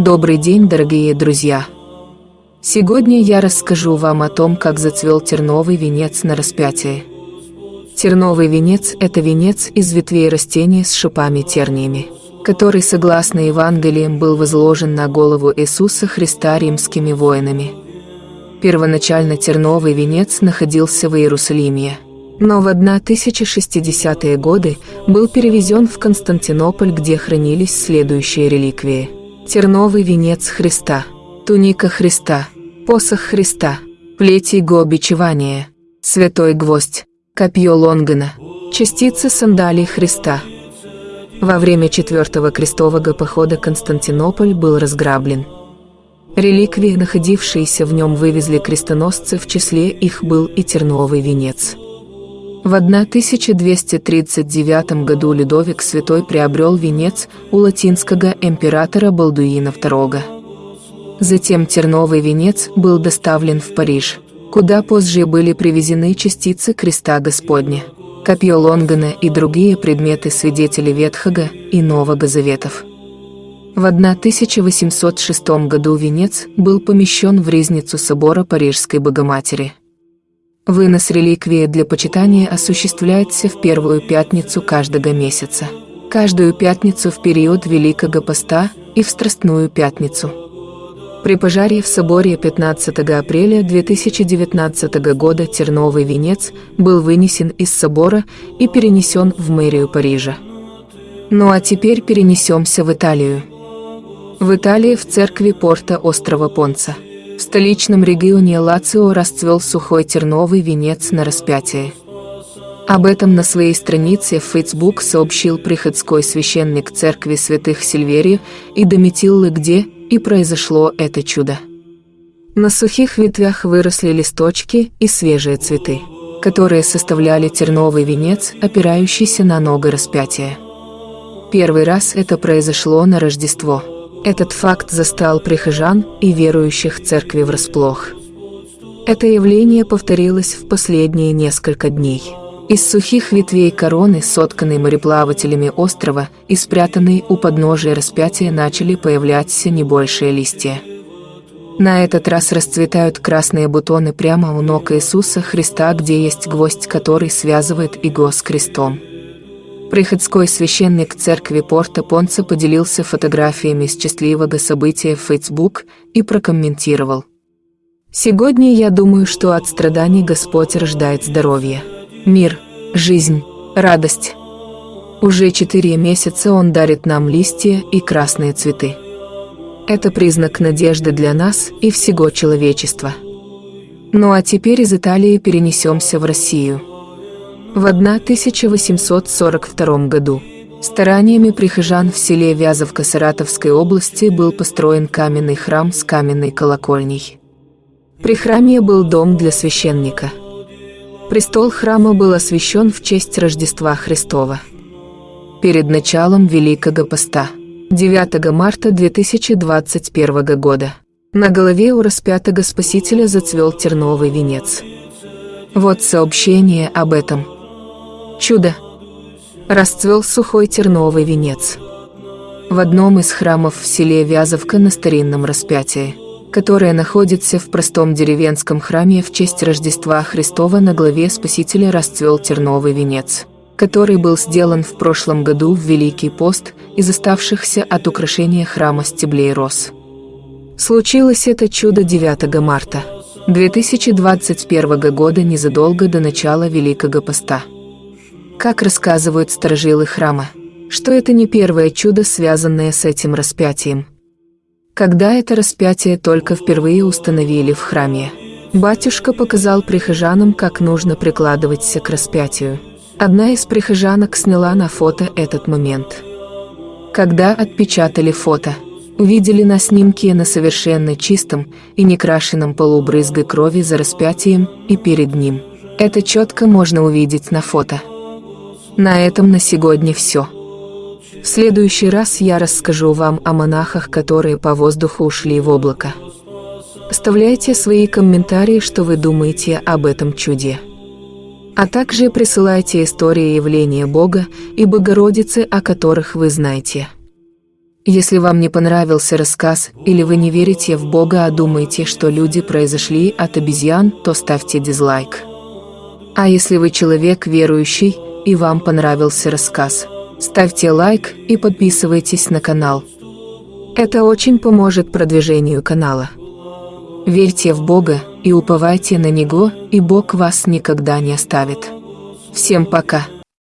Добрый день, дорогие друзья! Сегодня я расскажу вам о том, как зацвел терновый венец на распятии. Терновый венец – это венец из ветвей растения с шипами-терниями, который, согласно Евангелиям, был возложен на голову Иисуса Христа римскими воинами. Первоначально терновый венец находился в Иерусалиме, но в 1060-е годы был перевезен в Константинополь, где хранились следующие реликвии. Терновый венец Христа, туника Христа, посох Христа, плеть его бичевания, святой гвоздь, копье Лонгана, частицы сандалий Христа. Во время четвертого крестового похода Константинополь был разграблен. Реликвии, находившиеся в нем, вывезли крестоносцы, в числе их был и терновый венец. В 1239 году Людовик Святой приобрел венец у латинского императора Балдуина II. Затем терновый венец был доставлен в Париж, куда позже были привезены частицы креста Господня, копье Лонгана и другие предметы свидетелей Ветхого и Нового Заветов. В 1806 году венец был помещен в резницу собора Парижской Богоматери. Вынос реликвии для почитания осуществляется в первую пятницу каждого месяца, каждую пятницу в период Великого Поста и в Страстную пятницу. При пожаре в соборе 15 апреля 2019 года терновый венец был вынесен из собора и перенесен в мэрию Парижа. Ну а теперь перенесемся в Италию. В Италии в церкви порта острова Понца – в столичном регионе Лацио расцвел сухой терновый венец на распятии. Об этом на своей странице в Facebook сообщил приходской священник церкви святых Сильверию и Дометиллы, где и произошло это чудо. На сухих ветвях выросли листочки и свежие цветы, которые составляли терновый венец, опирающийся на ногу распятия. Первый раз это произошло на Рождество – этот факт застал прихожан и верующих церкви врасплох. Это явление повторилось в последние несколько дней. Из сухих ветвей короны, сотканной мореплавателями острова и спрятанной у подножия распятия, начали появляться небольшие листья. На этот раз расцветают красные бутоны прямо у ног Иисуса Христа, где есть гвоздь, который связывает его с крестом. Приходской священник церкви Порта Понца поделился фотографиями счастливого события в Facebook и прокомментировал. «Сегодня я думаю, что от страданий Господь рождает здоровье, мир, жизнь, радость. Уже четыре месяца Он дарит нам листья и красные цветы. Это признак надежды для нас и всего человечества. Ну а теперь из Италии перенесемся в Россию». В 1842 году стараниями прихожан в селе Вязовка Саратовской области был построен каменный храм с каменной колокольней. При храме был дом для священника. Престол храма был освящен в честь Рождества Христова. Перед началом Великого Поста, 9 марта 2021 года, на голове у распятого Спасителя зацвел терновый венец. Вот сообщение об этом – Чудо! Расцвел сухой терновый венец. В одном из храмов в селе Вязовка на старинном распятии, которое находится в простом деревенском храме в честь Рождества Христова на главе Спасителя расцвел терновый венец, который был сделан в прошлом году в Великий пост из оставшихся от украшения храма стеблей роз. Случилось это чудо 9 марта 2021 года незадолго до начала Великого поста. Как рассказывают сторожилы храма, что это не первое чудо, связанное с этим распятием. Когда это распятие только впервые установили в храме, батюшка показал прихожанам, как нужно прикладываться к распятию. Одна из прихожанок сняла на фото этот момент. Когда отпечатали фото, увидели на снимке на совершенно чистом и некрашенном полу брызгой крови за распятием и перед ним. Это четко можно увидеть на фото. На этом на сегодня все. В следующий раз я расскажу вам о монахах, которые по воздуху ушли в облако. Оставляйте свои комментарии, что вы думаете об этом чуде. А также присылайте истории явления Бога и Богородицы, о которых вы знаете. Если вам не понравился рассказ, или вы не верите в Бога, а думаете, что люди произошли от обезьян, то ставьте дизлайк. А если вы человек верующий, и вам понравился рассказ, ставьте лайк и подписывайтесь на канал. Это очень поможет продвижению канала. Верьте в Бога и уповайте на Него, и Бог вас никогда не оставит. Всем пока!